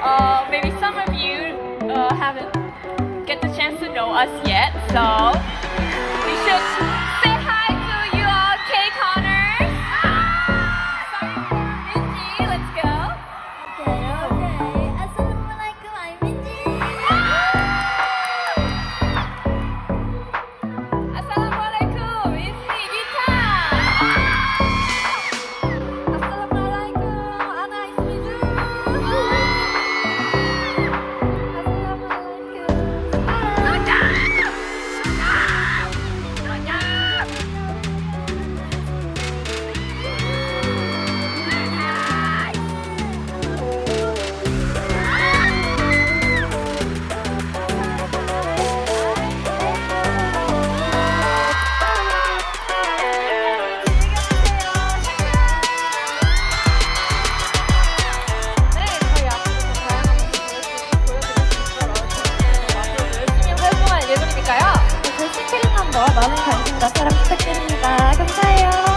Uh, maybe some of you uh, haven't get the chance to know us yet, so... I got a freaking